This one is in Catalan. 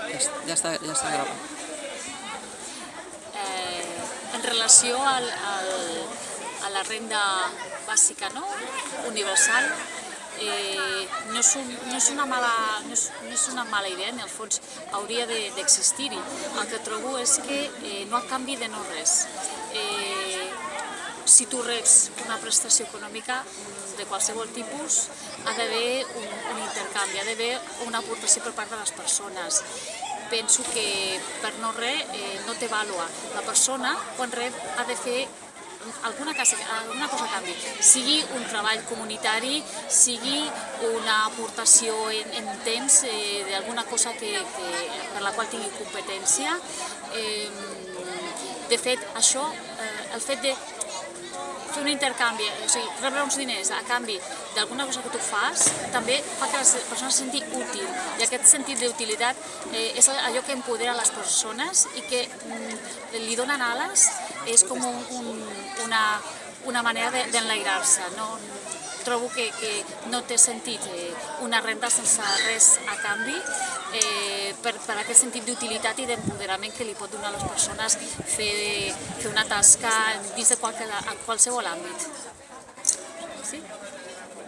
Ja està, ja està gravant. eh, en relació al, al, a la renda bàsica no? universal, eh, no, és un, no, és una mala, no, és, no és una mala idea, en el fons hauria d'existir-hi. El que trobo és que eh, no a canvi de no res. Eh, si tu reps una prestació econòmica de qualsevol tipus, ha d'haver un, un intercanvi, ha d'haver una aportació per part de les persones. Penso que per no res eh, no té vàlua. La persona, quan rep, ha de fer alguna cosa, alguna cosa a canvi, sigui un treball comunitari, sigui una aportació en, en temps eh, d'alguna cosa que, que, per la qual tingui competència. Eh, de fet, això, eh, el fet de fer un intercanvi, o sigui, rebre uns diners a canvi d'alguna cosa que tu fas, també fa que les persones se senti útil. I aquest sentit d'utilitat eh, és allò que empodera les persones i que mm, li donen ales, és com un, un, una, una manera d'enlairar-se. No? Trobo que, que no té sentit eh, una renta sense res a canvi eh, per, per aquest sentit d'utilitat i d'empoderament que li pot donar a les persones fer, fer una tasca dins de en qualsevol àmbit. Sí?